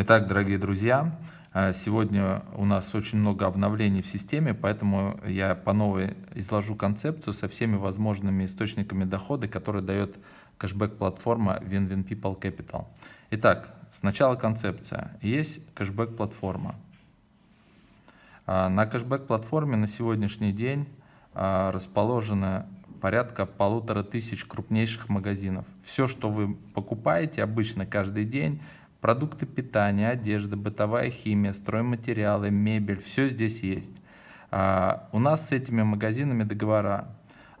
Итак, дорогие друзья, э, сегодня у нас очень много обновлений в системе, поэтому я по новой изложу концепцию со всеми возможными источниками дохода, которые дает кэшбэк-платформа Win-Win People Capital. Итак, сначала концепция. Есть кэшбэк-платформа. А, на кэшбэк-платформе на сегодняшний день а, расположено порядка полутора тысяч крупнейших магазинов. Все, что вы покупаете обычно каждый день, Продукты питания, одежда, бытовая химия, стройматериалы, мебель, все здесь есть. А, у нас с этими магазинами договора.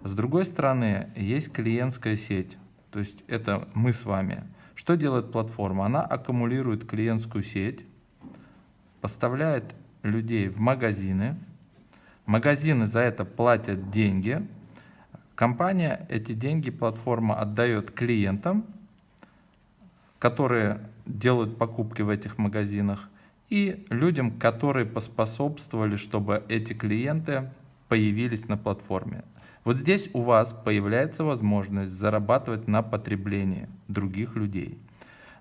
С другой стороны, есть клиентская сеть, то есть это мы с вами. Что делает платформа? Она аккумулирует клиентскую сеть, поставляет людей в магазины, магазины за это платят деньги, компания эти деньги, платформа отдает клиентам, которые делают покупки в этих магазинах, и людям, которые поспособствовали, чтобы эти клиенты появились на платформе. Вот здесь у вас появляется возможность зарабатывать на потреблении других людей.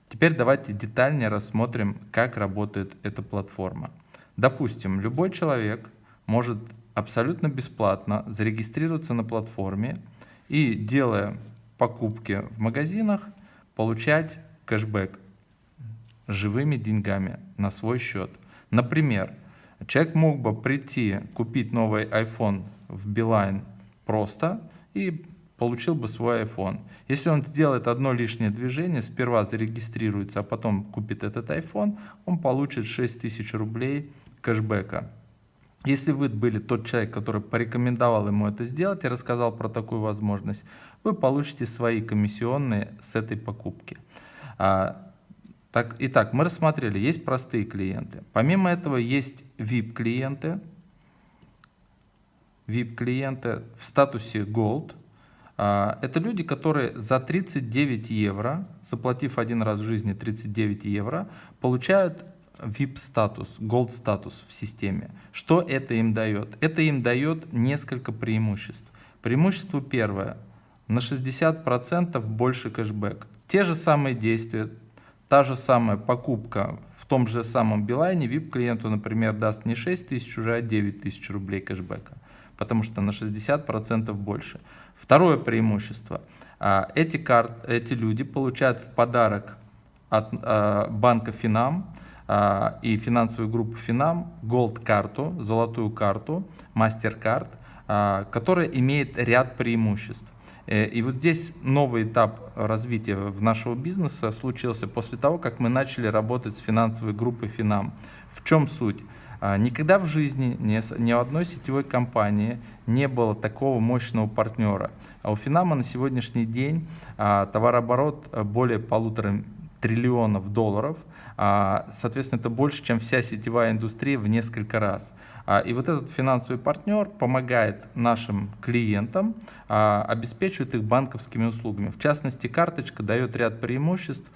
Теперь давайте детальнее рассмотрим, как работает эта платформа. Допустим, любой человек может абсолютно бесплатно зарегистрироваться на платформе и, делая покупки в магазинах, получать кэшбэк живыми деньгами на свой счет. Например, человек мог бы прийти, купить новый iPhone в Билайн просто и получил бы свой iPhone. Если он сделает одно лишнее движение, сперва зарегистрируется, а потом купит этот iPhone, он получит 6000 рублей кэшбэка. Если вы были тот человек, который порекомендовал ему это сделать и рассказал про такую возможность, вы получите свои комиссионные с этой покупки. Так, итак, мы рассмотрели, есть простые клиенты. Помимо этого есть VIP-клиенты. VIP-клиенты в статусе Gold. А, это люди, которые за 39 евро, заплатив один раз в жизни 39 евро, получают VIP-статус, Gold-статус в системе. Что это им дает? Это им дает несколько преимуществ. Преимущество первое. На 60% больше кэшбэк. Те же самые действия, Та же самая покупка в том же самом Билайне VIP-клиенту, например, даст не 6 тысяч уже, а 9 тысяч рублей кэшбэка, потому что на 60% больше. Второе преимущество. А, эти, карт, эти люди получают в подарок от а, банка Финам а, и финансовой группы Финам Gold карту, золотую карту, MasterCard, которая имеет ряд преимуществ. Э, и вот здесь новый этап развития в нашего бизнеса случился после того, как мы начали работать с финансовой группой Финам. В чем суть? А, никогда в жизни ни, ни одной сетевой компании не было такого мощного партнера. А у Финама на сегодняшний день а, товарооборот более полутора триллионов долларов. А, соответственно, это больше, чем вся сетевая индустрия в несколько раз. А, и вот этот финансовый партнер помогает нашим клиентам, а, обеспечивает их банковскими услугами. В частности, карточка дает ряд преимуществ.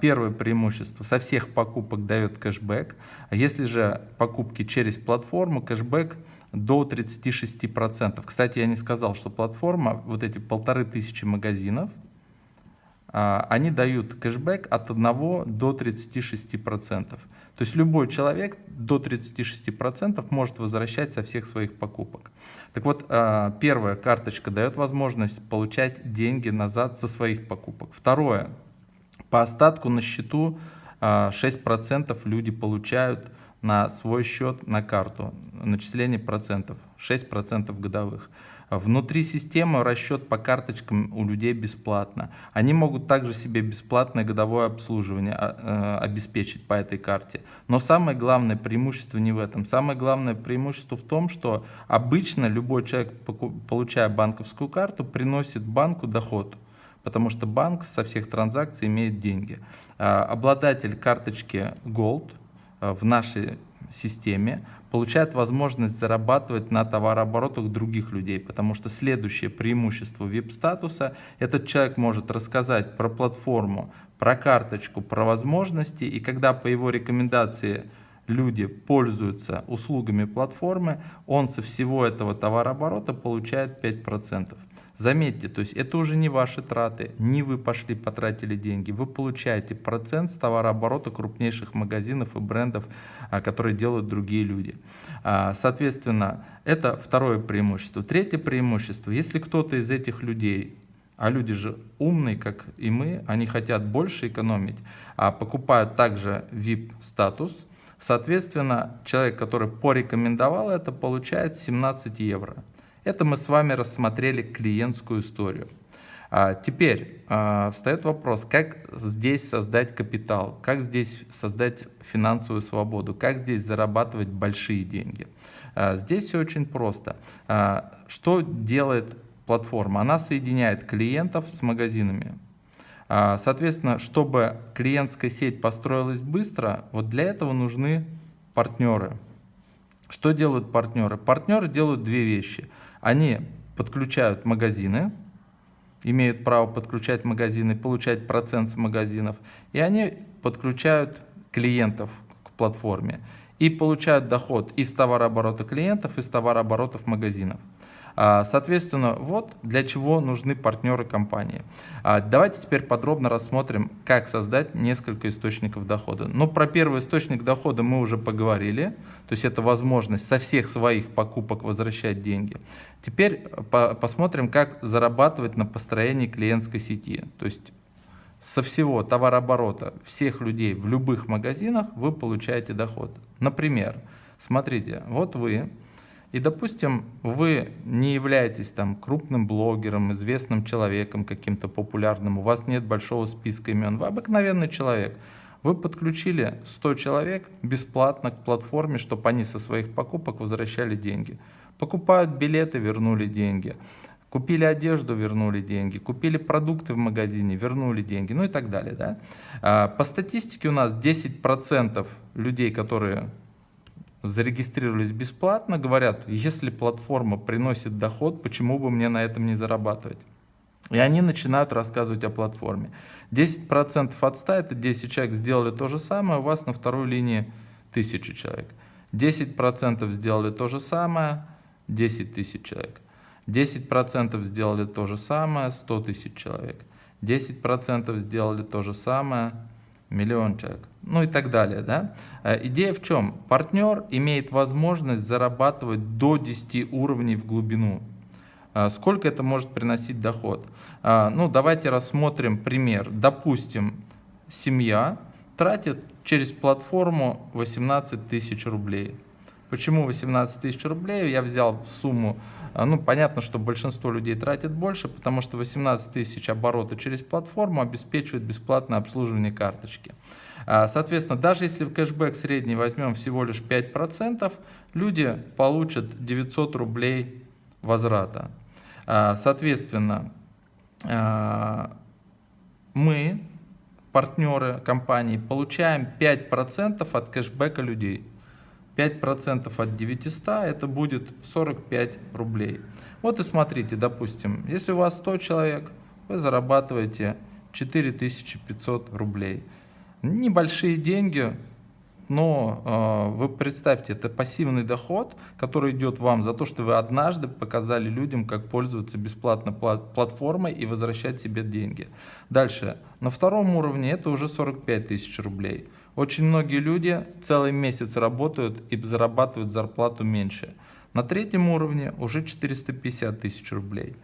Первое преимущество со всех покупок дает кэшбэк. Если же покупки через платформу, кэшбэк до 36%. Кстати, я не сказал, что платформа, вот эти полторы тысячи магазинов, а, они дают кэшбэк от 1 до 36%. То есть любой человек до 36% может возвращать со всех своих покупок. Так вот, а, первая карточка дает возможность получать деньги назад со своих покупок. Второе, по остатку на счету 6% а, люди получают на свой счет, на карту, начисление процентов, 6% годовых. Внутри системы расчет по карточкам у людей бесплатно. Они могут также себе бесплатное годовое обслуживание а, э, обеспечить по этой карте. Но самое главное преимущество не в этом. Самое главное преимущество в том, что обычно любой человек, получая банковскую карту, приносит банку доход потому что банк со всех транзакций имеет деньги. А, обладатель карточки Gold э, в нашей системе получает возможность зарабатывать на товарооборотах других людей, потому что следующее преимущество VIP-статуса – этот человек может рассказать про платформу, про карточку, про возможности, и когда по его рекомендации люди пользуются услугами платформы, он со всего этого товарооборота получает 5%. Заметьте, то есть это уже не ваши траты, не вы пошли потратили деньги, вы получаете процент с товарооборота крупнейших магазинов и брендов, а, которые делают другие люди. А, соответственно, это второе преимущество. Третье преимущество, если кто-то из этих людей а люди же умные, как и мы, они хотят больше экономить, а покупают также VIP-статус. Соответственно, человек, который порекомендовал это, получает 17 евро. Это мы с вами рассмотрели клиентскую историю. А теперь а, встает вопрос, как здесь создать капитал, как здесь создать финансовую свободу, как здесь зарабатывать большие деньги. А, здесь все очень просто. Что делает платформа? Она соединяет клиентов с магазинами. Соответственно, чтобы клиентская сеть построилась быстро, вот для этого нужны партнеры. Что делают партнеры? Партнеры делают две вещи – они подключают магазины, имеют право подключать магазины, получать процент с магазинов, и они подключают клиентов к платформе и получают доход из товарооборота клиентов, из товарооборотов магазинов. А, соответственно, вот для чего нужны партнеры компании. А, давайте теперь подробно рассмотрим, как создать несколько источников дохода. Но про первый источник дохода мы уже поговорили, то есть это возможность со всех своих покупок возвращать деньги. Теперь посмотрим, как зарабатывать на построении клиентской сети. То есть со всего товарооборота всех людей в любых магазинах вы получаете доход. Например, смотрите, вот вы и, допустим, вы не являетесь там крупным блогером, известным человеком каким-то популярным, у вас нет большого списка имен, вы обыкновенный человек. Вы подключили 100 человек бесплатно к платформе, чтобы они со своих покупок возвращали деньги. Покупают билеты, вернули деньги. Купили одежду, вернули деньги. Купили продукты в магазине, вернули деньги. Ну и так далее. Да? А, по статистике у нас 10% людей, которые зарегистрировались бесплатно, говорят, если платформа приносит доход, почему бы мне на этом не зарабатывать? И они начинают рассказывать о платформе. 10% от 100 это 10 человек сделали то же самое, у вас на второй линии 1000 человек. 10% сделали то же самое, 10 тысяч человек. 10% сделали то же самое, 100 тысяч человек. 10% сделали то же самое, миллион человек, ну и так далее. Да? Э, идея в чем? Партнер имеет возможность зарабатывать до 10 уровней в глубину. Э, сколько это может приносить доход? Э, ну, давайте рассмотрим пример. Допустим, семья тратит через платформу 18 тысяч рублей. Почему 18 тысяч рублей? Я взял сумму, ну понятно, что большинство людей тратит больше, потому что 18 тысяч оборота через платформу обеспечивает бесплатное обслуживание карточки. А, соответственно, даже если в кэшбэк средний возьмем всего лишь 5%, люди получат 900 рублей возврата. А, соответственно, мы, партнеры компании, получаем 5% от кэшбэка людей. 5% от 900 это будет 45 рублей. Вот и смотрите, допустим, если у вас 100 человек, вы зарабатываете 4500 рублей. Небольшие деньги, но э, вы представьте, это пассивный доход, который идет вам за то, что вы однажды показали людям, как пользоваться бесплатно платформой и возвращать себе деньги. Дальше, на втором уровне это уже 45 тысяч рублей. Очень многие люди целый месяц работают и зарабатывают зарплату меньше. На третьем уровне уже 450 тысяч рублей.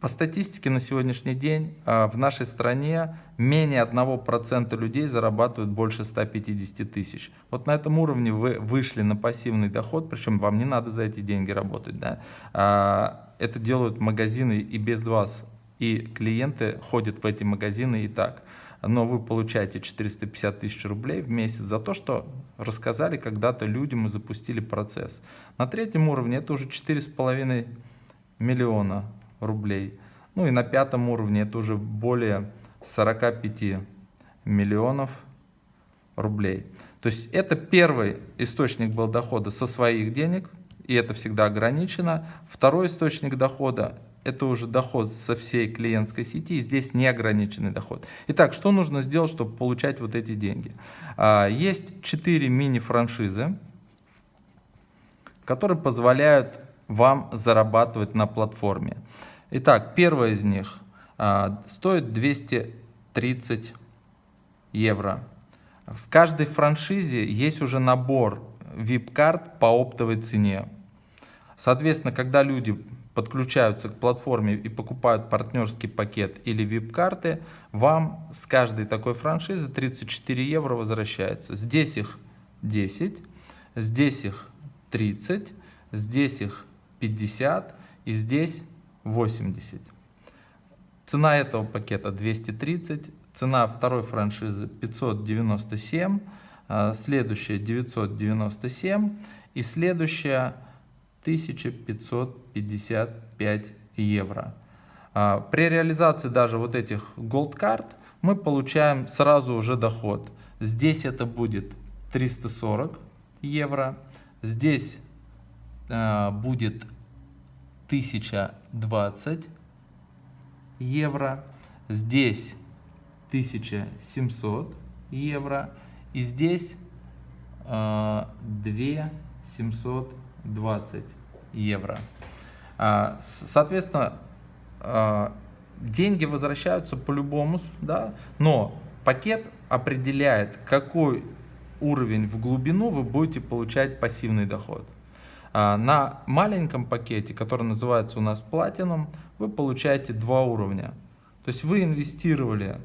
По статистике на сегодняшний день а, в нашей стране менее 1% людей зарабатывают больше 150 тысяч. Вот на этом уровне вы вышли на пассивный доход, причем вам не надо за эти деньги работать. Да? А, это делают магазины и без вас, и клиенты ходят в эти магазины и так но вы получаете 450 тысяч рублей в месяц за то, что рассказали когда-то людям и запустили процесс. На третьем уровне это уже 4,5 миллиона рублей. Ну и на пятом уровне это уже более 45 миллионов рублей. То есть это первый источник был дохода со своих денег, и это всегда ограничено. Второй источник дохода это уже доход со всей клиентской сети, здесь неограниченный доход. Итак, что нужно сделать, чтобы получать вот эти деньги? А, есть 4 мини-франшизы, которые позволяют вам зарабатывать на платформе. Итак, первая из них а, стоит 230 евро. В каждой франшизе есть уже набор VIP-карт по оптовой цене. Соответственно, когда люди подключаются к платформе и покупают партнерский пакет или VIP-карты, вам с каждой такой франшизы 34 евро возвращается. Здесь их 10, здесь их 30, здесь их 50 и здесь 80. Цена этого пакета 230, цена второй франшизы 597, а, следующая 997 и следующая 1555 евро. А, при реализации даже вот этих Gold карт мы получаем сразу уже доход. Здесь это будет 340 евро, здесь э, будет 1020 евро, здесь 1700 евро и здесь э, 2720 евро. А, соответственно, а, деньги возвращаются по-любому, да, но пакет определяет, какой уровень в глубину вы будете получать пассивный доход. А, на маленьком пакете, который называется у нас Platinum, вы получаете два уровня. То есть вы инвестировали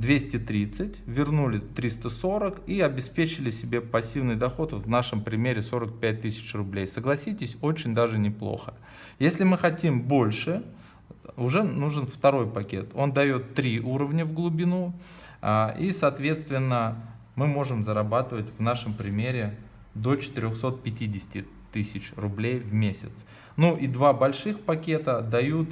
230, вернули 340 и обеспечили себе пассивный доход, в нашем примере 45 тысяч рублей. Согласитесь, очень даже неплохо. Если мы хотим больше, уже нужен второй пакет. Он дает три уровня в глубину а, и, соответственно, мы можем зарабатывать в нашем примере до 450 тысяч рублей в месяц. Ну и два больших пакета дают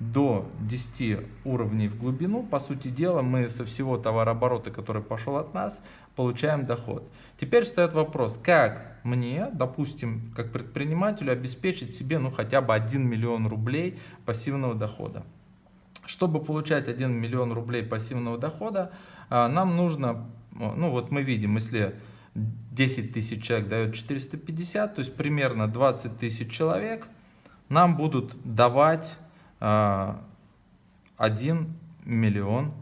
до 10 уровней в глубину, по сути дела, мы со всего товарооборота, который пошел от нас, получаем доход. Теперь встает вопрос, как мне, допустим, как предпринимателю, обеспечить себе ну, хотя бы 1 миллион рублей пассивного дохода. Чтобы получать 1 миллион рублей пассивного дохода, а, нам нужно, ну вот мы видим, если 10 тысяч человек дает 450, то есть примерно 20 тысяч человек нам будут давать 1 а, миллион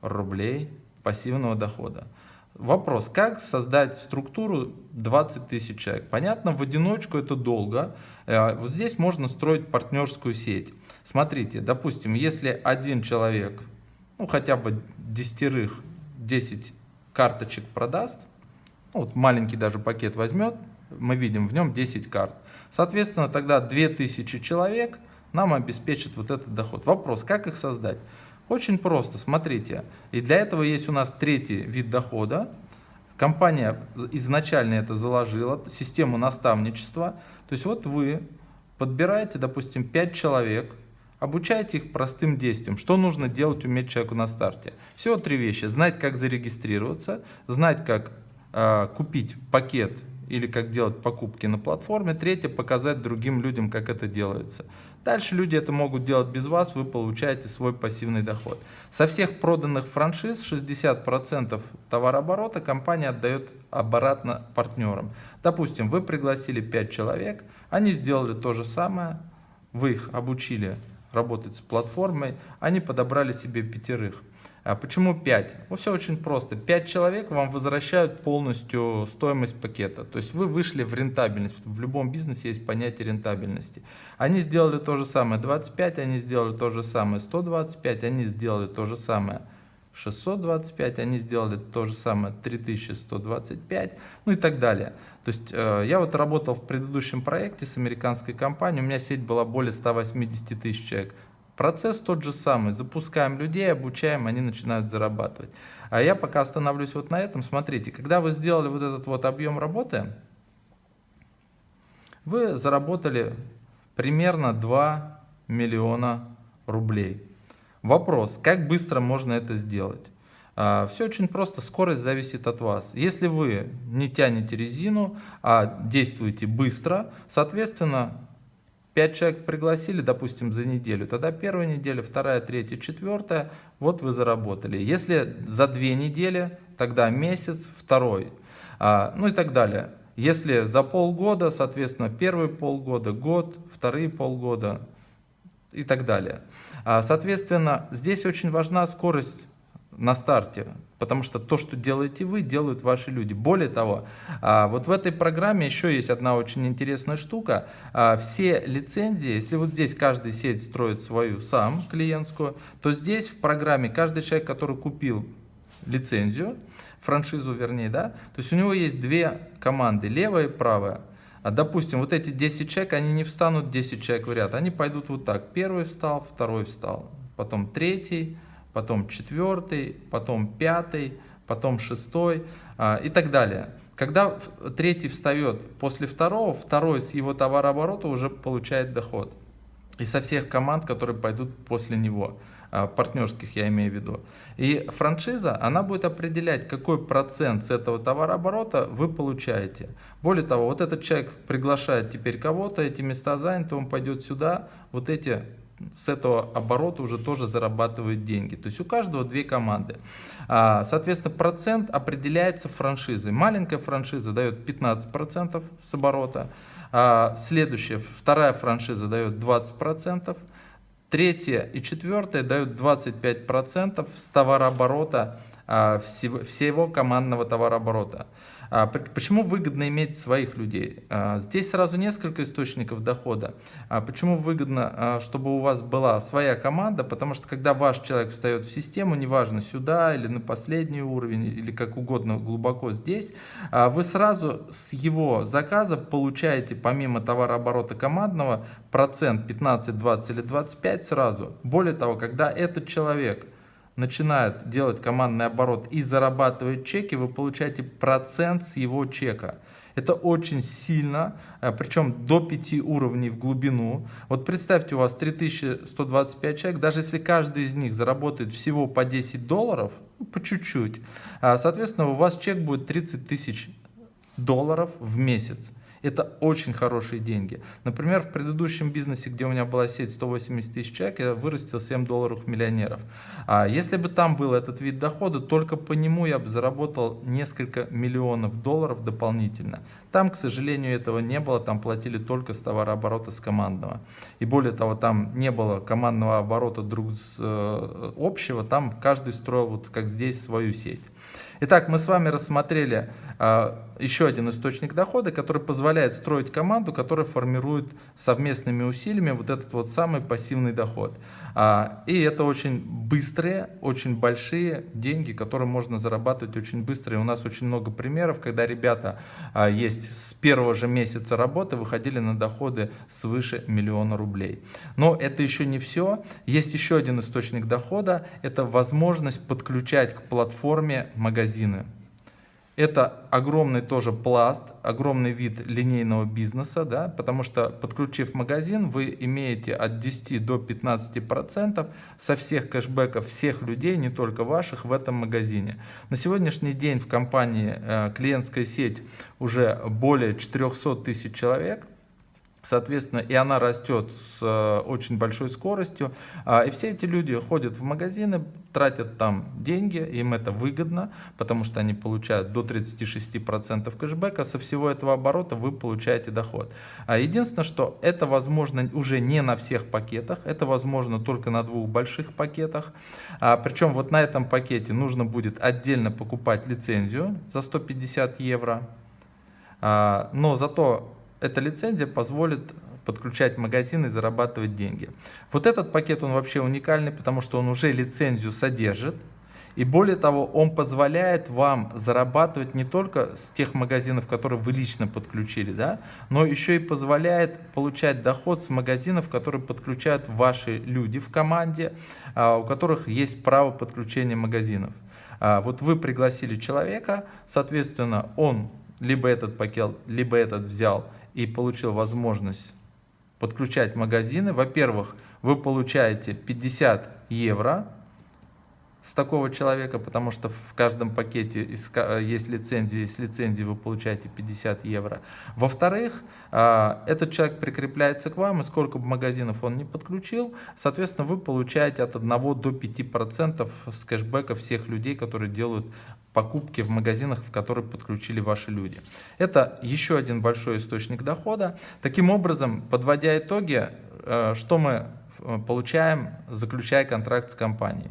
рублей пассивного дохода. Вопрос, как создать структуру 20 тысяч человек? Понятно, в одиночку это долго. Э, вот здесь можно строить партнерскую сеть. Смотрите, допустим, если один человек, ну хотя бы десятерых, 10 карточек продаст, ну, вот маленький даже пакет возьмет, мы видим в нем 10 карт. Соответственно, тогда 2000 человек – нам обеспечит вот этот доход. Вопрос, как их создать? Очень просто, смотрите. И для этого есть у нас третий вид дохода. Компания изначально это заложила, систему наставничества. То есть вот вы подбираете, допустим, 5 человек, обучаете их простым действиям. Что нужно делать, уметь человеку на старте? Всего три вещи. Знать, как зарегистрироваться, знать, как э, купить пакет или как делать покупки на платформе. Третье, показать другим людям, как это делается. Дальше люди это могут делать без вас, вы получаете свой пассивный доход. Со всех проданных франшиз 60% товарооборота компания отдает обратно партнерам. Допустим, вы пригласили 5 человек, они сделали то же самое, вы их обучили работать с платформой, они подобрали себе пятерых. А почему 5? Ну, все очень просто. 5 человек вам возвращают полностью стоимость пакета. То есть вы вышли в рентабельность. В любом бизнесе есть понятие рентабельности. Они сделали то же самое 25, они сделали то же самое 125, они сделали то же самое 625, они сделали то же самое 3125, ну и так далее. То есть э, я вот работал в предыдущем проекте с американской компанией, у меня сеть была более 180 тысяч человек. Процесс тот же самый. Запускаем людей, обучаем, они начинают зарабатывать. А я пока остановлюсь вот на этом. Смотрите, когда вы сделали вот этот вот объем работы, вы заработали примерно 2 миллиона рублей. Вопрос, как быстро можно это сделать? А, Все очень просто, скорость зависит от вас. Если вы не тянете резину, а действуете быстро, соответственно, 5 человек пригласили, допустим, за неделю, тогда первая неделя, вторая, третья, четвертая, вот вы заработали. Если за две недели, тогда месяц, второй, а, ну и так далее. Если за полгода, соответственно, первые полгода, год, вторые полгода, и так далее. А, соответственно, здесь очень важна скорость на старте, потому что то, что делаете вы, делают ваши люди. Более того, а, вот в этой программе еще есть одна очень интересная штука. А, все лицензии, если вот здесь каждый сеть строит свою сам клиентскую, то здесь в программе каждый человек, который купил лицензию, франшизу вернее, да, то есть у него есть две команды, левая и правая. А допустим, вот эти 10 человек, они не встанут 10 человек в ряд, они пойдут вот так. Первый встал, второй встал, потом третий, потом четвертый, потом пятый, потом шестой а, и так далее. Когда третий встает после второго, второй с его товарооборота уже получает доход. И со всех команд, которые пойдут после него, партнерских я имею в виду. И франшиза, она будет определять, какой процент с этого товарооборота вы получаете. Более того, вот этот человек приглашает теперь кого-то, эти места заняты, он пойдет сюда, вот эти с этого оборота уже тоже зарабатывают деньги. То есть у каждого две команды. А, соответственно, процент определяется франшизой. Маленькая франшиза дает 15% с оборота. А, следующая, вторая франшиза дает 20%. Третья и четвертая дают 25% с товарооборота, а, всего командного товарооборота. А, почему выгодно иметь своих людей? А, здесь сразу несколько источников дохода. А, почему выгодно, чтобы у вас была своя команда? Потому что когда ваш человек встает в систему, неважно сюда или на последний уровень, или как угодно глубоко здесь, вы сразу с его заказа получаете помимо товарооборота командного процент 15, 20 или 25 сразу. Более того, когда этот человек начинает делать командный оборот и зарабатывает чеки, вы получаете процент с его чека. Это очень сильно, э, причем до 5 уровней в глубину. Вот представьте, у вас 3125 человек, даже если каждый из них заработает всего по 10 долларов, ну, по чуть-чуть, а, соответственно, у вас чек будет 30 тысяч долларов в месяц. Это очень хорошие деньги. Например, в предыдущем бизнесе, где у меня была сеть 180 тысяч человек, я вырастил 7 долларов миллионеров. А если бы там был этот вид дохода, только по нему я бы заработал несколько миллионов долларов дополнительно. Там, к сожалению, этого не было, там платили только с товарооборота с командного. И более того, там не было командного оборота друг с э, общего, там каждый строил, вот как здесь, свою сеть. Итак, мы с вами рассмотрели а, еще один источник дохода, который позволяет строить команду, которая формирует совместными усилиями вот этот вот самый пассивный доход. А, и это очень быстрые, очень большие деньги, которые можно зарабатывать очень быстро. И у нас очень много примеров, когда ребята а, есть с первого же месяца работы выходили на доходы свыше миллиона рублей. Но это еще не все. Есть еще один источник дохода. Это возможность подключать к платформе магазин магазины. Это огромный тоже пласт, огромный вид линейного бизнеса, да, потому что подключив магазин, вы имеете от 10 до 15% со всех кэшбэков всех людей, не только ваших, в этом магазине. На сегодняшний день в компании э, клиентская сеть уже более 400 тысяч человек, Соответственно, и она растет с э, очень большой скоростью. А, и все эти люди ходят в магазины, тратят там деньги, им это выгодно, потому что они получают до 36% кэшбэка. Со всего этого оборота вы получаете доход. А единственное, что это возможно уже не на всех пакетах, это возможно только на двух больших пакетах. А, причем вот на этом пакете нужно будет отдельно покупать лицензию за 150 евро. Но зато эта лицензия позволит подключать магазин и зарабатывать деньги. Вот этот пакет, он вообще уникальный, потому что он уже лицензию содержит. И более того, он позволяет вам зарабатывать не только с тех магазинов, которые вы лично подключили, да, но еще и позволяет получать доход с магазинов, которые подключают ваши люди в команде, а, у которых есть право подключения магазинов. А, вот вы пригласили человека, соответственно, он либо этот пакет, либо этот взял и получил возможность подключать магазины, во-первых, вы получаете 50 евро с такого человека, потому что в каждом пакете есть лицензия, с лицензии вы получаете 50 евро. Во-вторых, а, этот человек прикрепляется к вам, и сколько бы магазинов он не подключил, соответственно, вы получаете от 1 до 5% с кэшбэка всех людей, которые делают покупки в магазинах, в которые подключили ваши люди. Это еще один большой источник дохода. Таким образом, подводя итоги, э, что мы получаем, заключая контракт с компанией.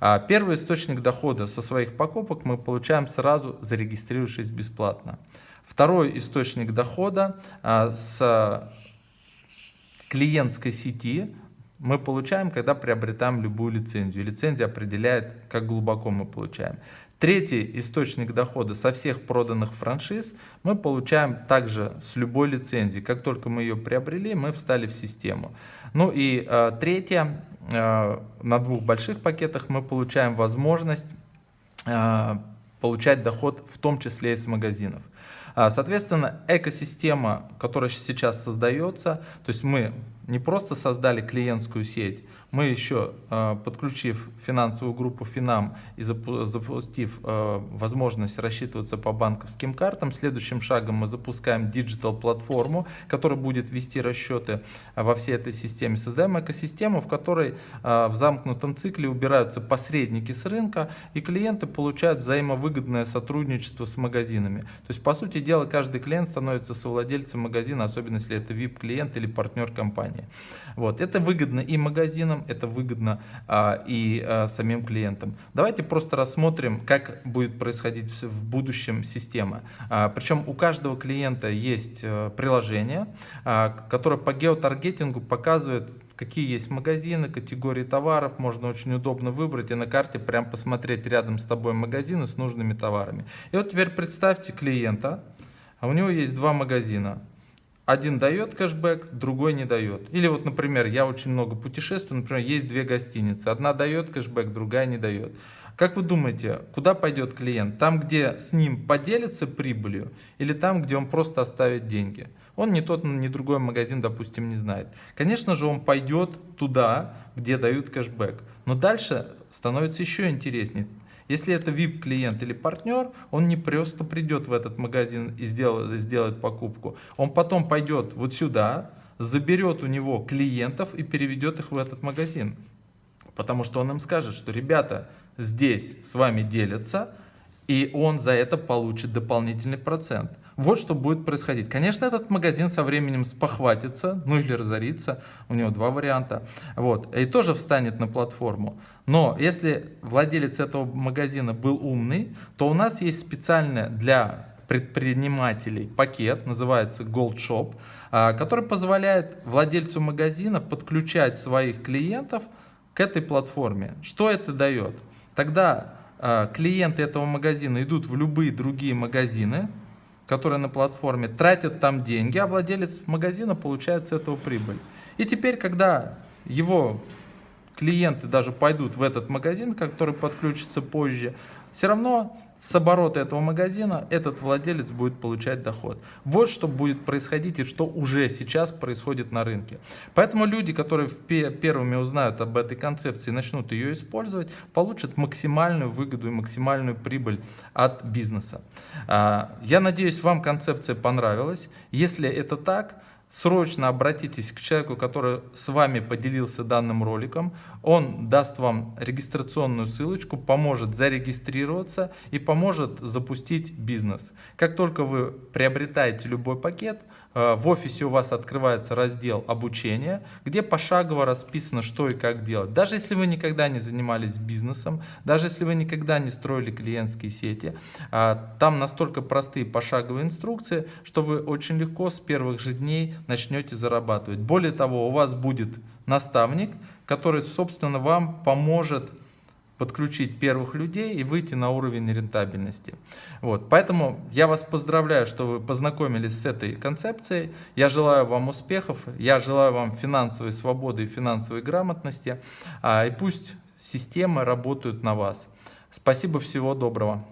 А первый источник дохода со своих покупок мы получаем сразу, зарегистрировавшись бесплатно. Второй источник дохода а, с клиентской сети мы получаем, когда приобретаем любую лицензию. Лицензия определяет, как глубоко мы получаем. Третий источник дохода со всех проданных франшиз мы получаем также с любой лицензии. Как только мы ее приобрели, мы встали в систему. Ну и э, третье, э, на двух больших пакетах мы получаем возможность э, получать доход в том числе из магазинов. Соответственно, экосистема, которая сейчас создается, то есть мы не просто создали клиентскую сеть, мы еще, э, подключив финансовую группу Финам и запустив э, возможность рассчитываться по банковским картам, следующим шагом мы запускаем диджитал-платформу, которая будет вести расчеты во всей этой системе. Создаем экосистему, в которой в замкнутом цикле убираются посредники с рынка, и клиенты получают взаимовыгодное сотрудничество с магазинами. То есть, по сути дела, каждый клиент становится совладельцем магазина, особенно если это VIP-клиент или партнер компании. Вот. Это выгодно и магазинам, это выгодно а, и а, самим клиентам. Давайте просто рассмотрим, как будет происходить в будущем система. А, причем у каждого клиента есть а, приложение, а, которое по геотаргетингу показывает, какие есть магазины, категории товаров, можно очень удобно выбрать и на карте прям посмотреть рядом с тобой магазины с нужными товарами. И вот теперь представьте клиента, а у него есть два магазина, один дает кэшбэк, другой не дает. Или вот, например, я очень много путешествую, например, есть две гостиницы. Одна дает кэшбэк, другая не дает. Как вы думаете, куда пойдет клиент? Там, где с ним поделится прибылью или там, где он просто оставит деньги? Он ни тот, ни другой магазин, допустим, не знает. Конечно же, он пойдет туда, где дают кэшбэк. Но дальше становится еще интереснее. Если это VIP-клиент или партнер, он не просто придет в этот магазин и сделает, сделает покупку. Он потом пойдет вот сюда, заберет у него клиентов и переведет их в этот магазин. Потому что он им скажет, что ребята здесь с вами делятся, и он за это получит дополнительный процент. Вот что будет происходить. Конечно, этот магазин со временем спохватится, ну или разорится, у него два варианта, вот, и тоже встанет на платформу. Но если владелец этого магазина был умный, то у нас есть специально для предпринимателей пакет, называется Gold Shop, а, который позволяет владельцу магазина подключать своих клиентов к этой платформе. Что это дает? Тогда а, клиенты этого магазина идут в любые другие магазины, которые на платформе, тратят там деньги, а владелец магазина получает с этого прибыль. И теперь, когда его клиенты даже пойдут в этот магазин, который подключится позже, все равно с оборота этого магазина этот владелец будет получать доход. Вот что будет происходить и что уже сейчас происходит на рынке. Поэтому люди, которые первыми узнают об этой концепции и начнут ее использовать, получат максимальную выгоду и максимальную прибыль от бизнеса. А, я надеюсь, вам концепция понравилась. Если это так, срочно обратитесь к человеку, который с вами поделился данным роликом. Он даст вам регистрационную ссылочку, поможет зарегистрироваться и поможет запустить бизнес. Как только вы приобретаете любой пакет, Э, в офисе у вас открывается раздел обучения, где пошагово расписано, что и как делать. Даже если вы никогда не занимались бизнесом, даже если вы никогда не строили клиентские сети, э, там настолько простые пошаговые инструкции, что вы очень легко с первых же дней начнете зарабатывать. Более того, у вас будет наставник, который, собственно, вам поможет подключить первых людей и выйти на уровень рентабельности. Вот. Поэтому я вас поздравляю, что вы познакомились с этой концепцией. Я желаю вам успехов, я желаю вам финансовой свободы и финансовой грамотности. А, и пусть системы работают на вас. Спасибо, всего доброго.